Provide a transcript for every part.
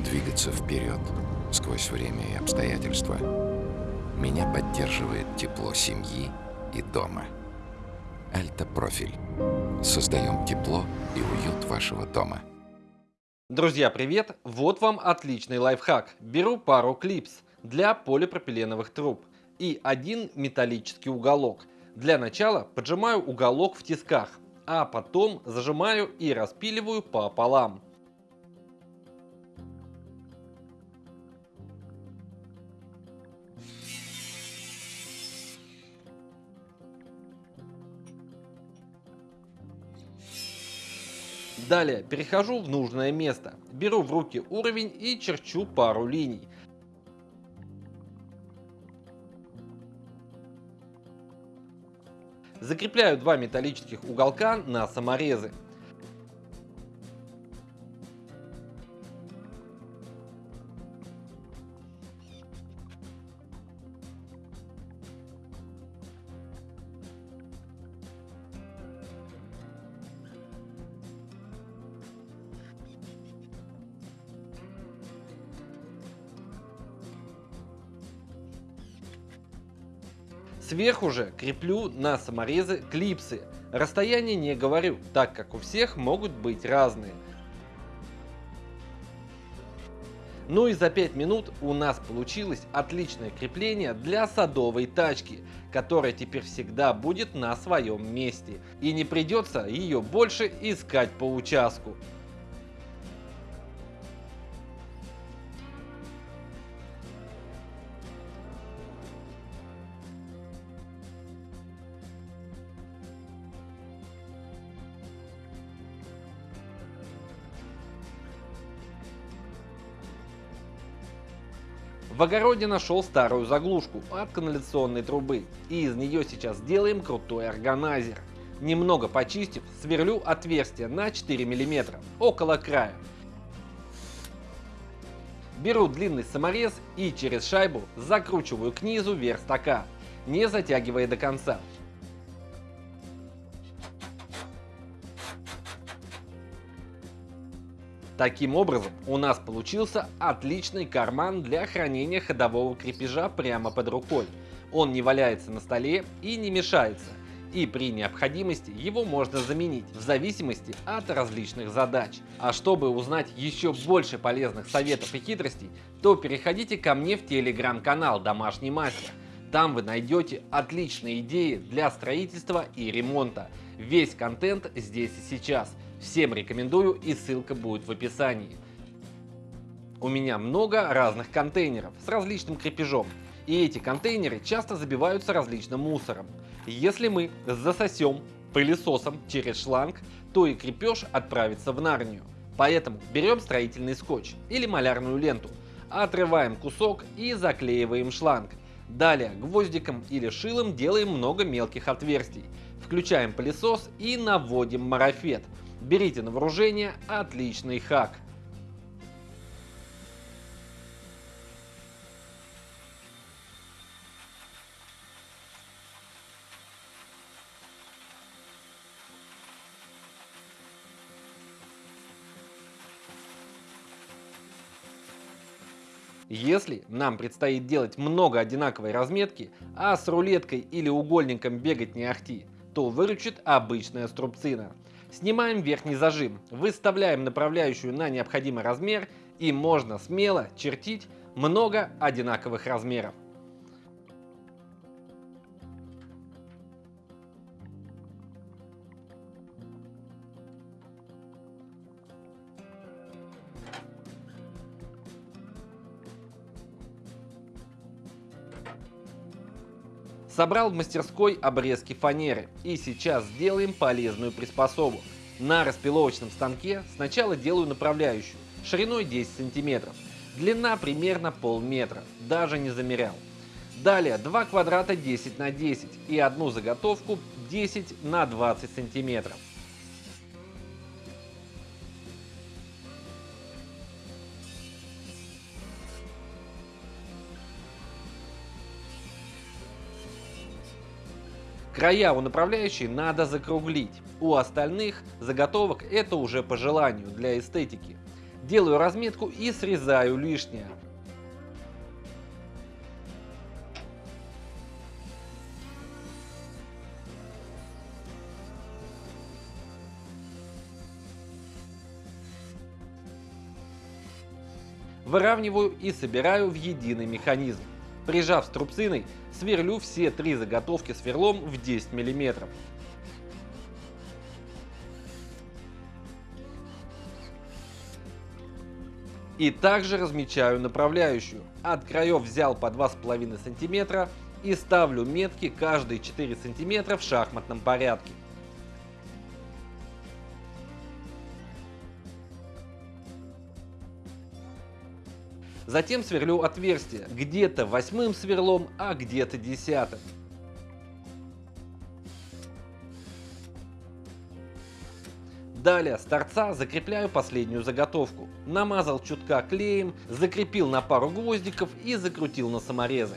двигаться вперед сквозь время и обстоятельства. Меня поддерживает тепло семьи и дома. Альта Профиль. Создаем тепло и уют вашего дома. Друзья, привет! Вот вам отличный лайфхак. Беру пару клипс для полипропиленовых труб и один металлический уголок. Для начала поджимаю уголок в тисках, а потом зажимаю и распиливаю пополам. Далее перехожу в нужное место, беру в руки уровень и черчу пару линий. Закрепляю два металлических уголка на саморезы. Сверху же креплю на саморезы клипсы. Расстояние не говорю, так как у всех могут быть разные. Ну и за 5 минут у нас получилось отличное крепление для садовой тачки, которая теперь всегда будет на своем месте. И не придется ее больше искать по участку. В огороде нашел старую заглушку от канализационной трубы, и из нее сейчас сделаем крутой органайзер. Немного почистив, сверлю отверстие на 4 мм, около края. Беру длинный саморез и через шайбу закручиваю к низу верстака, не затягивая до конца. Таким образом, у нас получился отличный карман для хранения ходового крепежа прямо под рукой. Он не валяется на столе и не мешается, и при необходимости его можно заменить в зависимости от различных задач. А чтобы узнать еще больше полезных советов и хитростей, то переходите ко мне в телеграм-канал «Домашний мастер». Там вы найдете отличные идеи для строительства и ремонта. Весь контент здесь и сейчас – Всем рекомендую и ссылка будет в описании. У меня много разных контейнеров с различным крепежом. И эти контейнеры часто забиваются различным мусором. Если мы засосем пылесосом через шланг, то и крепеж отправится в нарнию. Поэтому берем строительный скотч или малярную ленту, отрываем кусок и заклеиваем шланг. Далее гвоздиком или шилом делаем много мелких отверстий. Включаем пылесос и наводим марафет. Берите на вооружение отличный хак. Если нам предстоит делать много одинаковой разметки, а с рулеткой или угольником бегать не ахти, то выручит обычная струбцина. Снимаем верхний зажим, выставляем направляющую на необходимый размер и можно смело чертить много одинаковых размеров. Собрал в мастерской обрезки фанеры и сейчас сделаем полезную приспособу. На распиловочном станке сначала делаю направляющую шириной 10 сантиметров, длина примерно полметра, даже не замерял. Далее два квадрата 10 на 10 и одну заготовку 10 на 20 сантиметров. Края у направляющей надо закруглить. У остальных заготовок это уже по желанию для эстетики. Делаю разметку и срезаю лишнее. Выравниваю и собираю в единый механизм. Прижав струбциной, сверлю все три заготовки сверлом в 10 мм. И также размечаю направляющую. От краев взял по 2,5 см и ставлю метки каждые 4 см в шахматном порядке. Затем сверлю отверстие, где-то восьмым сверлом, а где-то десятым. Далее с торца закрепляю последнюю заготовку. Намазал чутка клеем, закрепил на пару гвоздиков и закрутил на саморезы.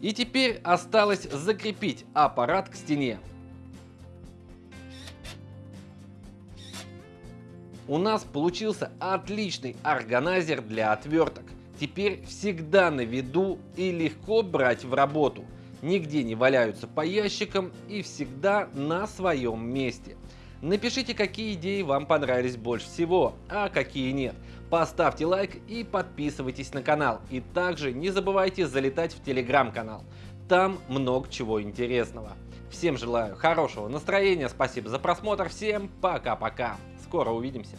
И теперь осталось закрепить аппарат к стене. У нас получился отличный органайзер для отверток. Теперь всегда на виду и легко брать в работу. Нигде не валяются по ящикам и всегда на своем месте. Напишите, какие идеи вам понравились больше всего, а какие нет. Поставьте лайк и подписывайтесь на канал. И также не забывайте залетать в телеграм-канал. Там много чего интересного. Всем желаю хорошего настроения, спасибо за просмотр, всем пока-пока. Скоро увидимся.